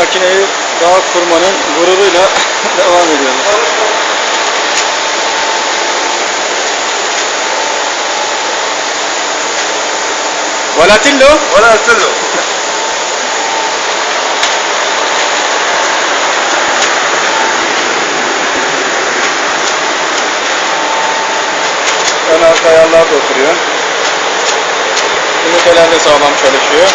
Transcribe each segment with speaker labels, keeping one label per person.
Speaker 1: makineyi daha kurmanın gururuyla devam ediyoruz. Volatillo?
Speaker 2: Volatillo.
Speaker 1: Ön arka ayarlar da oturuyor. Ünitelerde sağlam çalışıyor.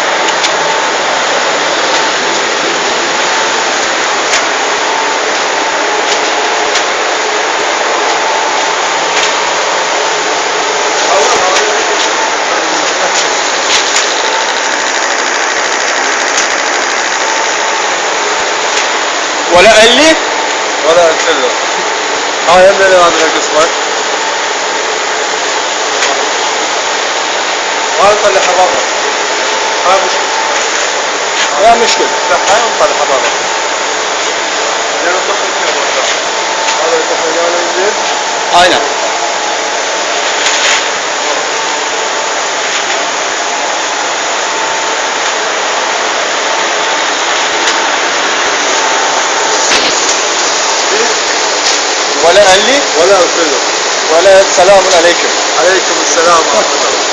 Speaker 1: ولا قال لي؟
Speaker 2: ولا قلت له. آه يا ابني أنا اسمك غلطة اللي حرارة ها مشكلة
Speaker 1: لا مشكلة
Speaker 2: لا حرارة اللي حرارة لأنه فيها
Speaker 1: نعم. ولا قال لي
Speaker 2: ولا ارسله
Speaker 1: ولا سلام عليكم.
Speaker 2: عليكم السلام ورحمة الله.